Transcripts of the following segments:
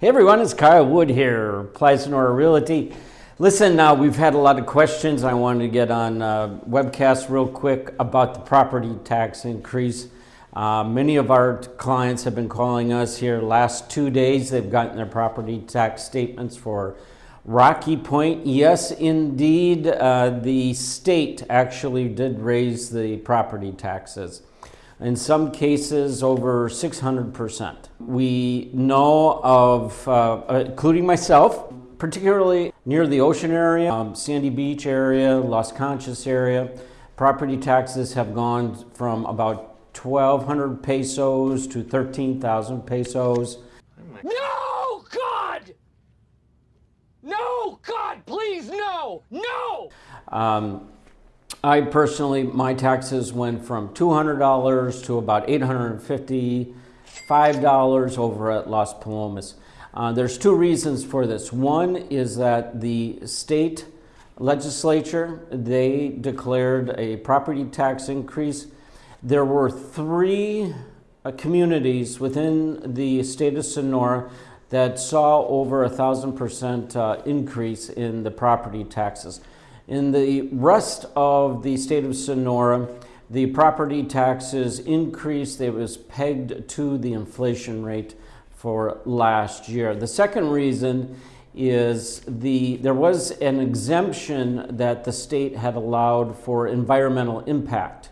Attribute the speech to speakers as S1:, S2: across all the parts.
S1: Hey everyone, it's Kyle Wood here, Playa Sonora Realty. Listen, uh, we've had a lot of questions. I wanted to get on uh, webcast real quick about the property tax increase. Uh, many of our clients have been calling us here last two days. They've gotten their property tax statements for Rocky Point. Yes, indeed, uh, the state actually did raise the property taxes in some cases over 600%. We know of, uh, including myself, particularly near the ocean area, um, Sandy Beach area, Los Conchas area, property taxes have gone from about 1,200 pesos to 13,000 pesos.
S2: No, God! No, God, please, no, no!
S1: Um, I personally, my taxes went from $200 to about $855 over at Las Palomas. Uh, there's two reasons for this. One is that the state legislature, they declared a property tax increase. There were three uh, communities within the state of Sonora that saw over a thousand percent uh, increase in the property taxes. In the rest of the state of Sonora, the property taxes increased. It was pegged to the inflation rate for last year. The second reason is the there was an exemption that the state had allowed for environmental impact.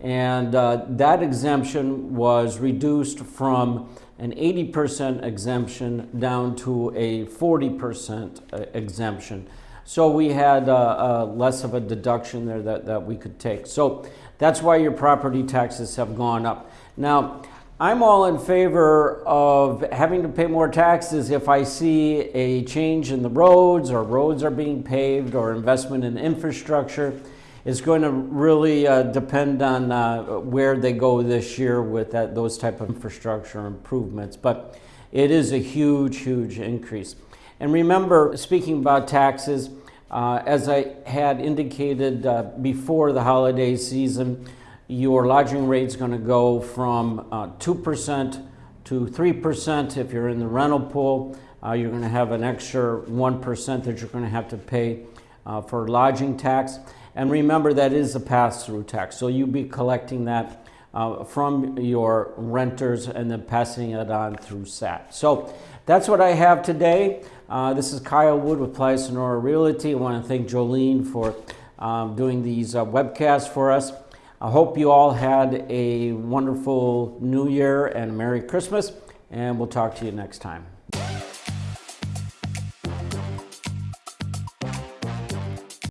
S1: And uh, that exemption was reduced from an 80% exemption down to a 40% uh, exemption. So we had uh, uh, less of a deduction there that, that we could take. So that's why your property taxes have gone up. Now, I'm all in favor of having to pay more taxes if I see a change in the roads or roads are being paved or investment in infrastructure. It's going to really uh, depend on uh, where they go this year with that, those type of infrastructure improvements. But it is a huge, huge increase. And remember, speaking about taxes, uh, as I had indicated uh, before the holiday season, your lodging rate is going to go from uh, 2% to 3% if you're in the rental pool. Uh, you're going to have an extra 1% that you're going to have to pay uh, for lodging tax. And remember, that is a pass-through tax. So you'll be collecting that uh, from your renters and then passing it on through SAT. So that's what I have today. Uh, this is Kyle Wood with Playa Sonora Realty. I want to thank Jolene for um, doing these uh, webcasts for us. I hope you all had a wonderful New Year and Merry Christmas, and we'll talk to you next time.